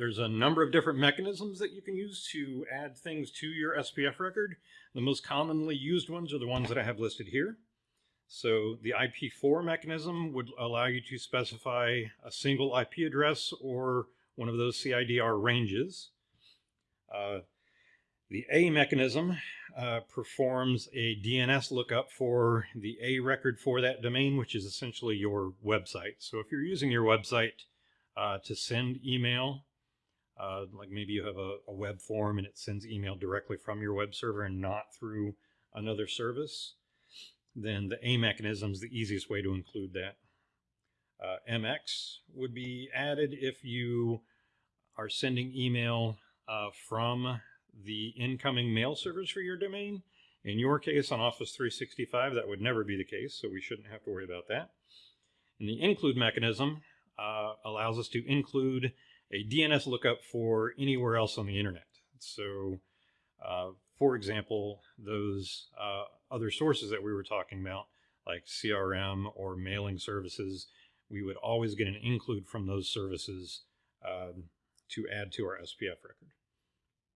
there's a number of different mechanisms that you can use to add things to your SPF record. The most commonly used ones are the ones that I have listed here. So the IP4 mechanism would allow you to specify a single IP address or one of those CIDR ranges. Uh, the A mechanism uh, performs a DNS lookup for the A record for that domain, which is essentially your website. So if you're using your website uh, to send email, uh, like maybe you have a, a web form and it sends email directly from your web server and not through another service, then the A mechanism is the easiest way to include that. Uh, MX would be added if you are sending email uh, from the incoming mail servers for your domain. In your case on Office 365, that would never be the case, so we shouldn't have to worry about that. And the include mechanism uh, allows us to include a DNS lookup for anywhere else on the internet. So, uh, for example, those uh, other sources that we were talking about, like CRM or mailing services, we would always get an include from those services um, to add to our SPF record.